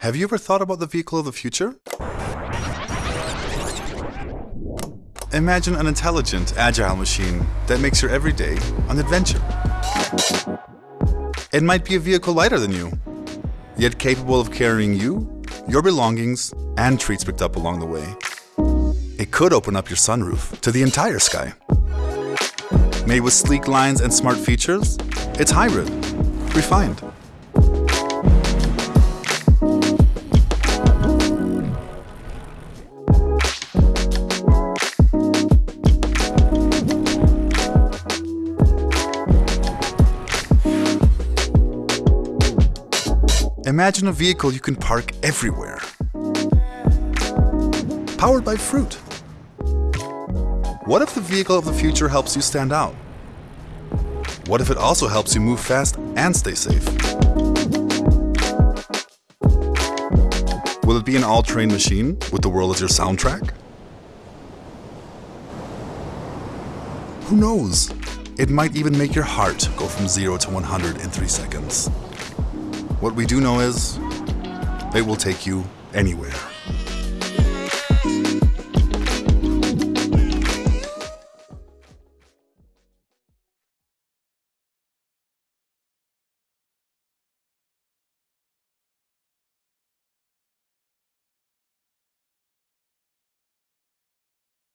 Have you ever thought about the vehicle of the future? Imagine an intelligent, agile machine that makes your everyday an adventure. It might be a vehicle lighter than you, yet capable of carrying you, your belongings, and treats picked up along the way. It could open up your sunroof to the entire sky. Made with sleek lines and smart features, it's hybrid, refined. Imagine a vehicle you can park everywhere. Powered by fruit. What if the vehicle of the future helps you stand out? What if it also helps you move fast and stay safe? Will it be an all-terrain machine with the world as your soundtrack? Who knows? It might even make your heart go from 0 to 100 in 3 seconds. What we do know is, it will take you anywhere.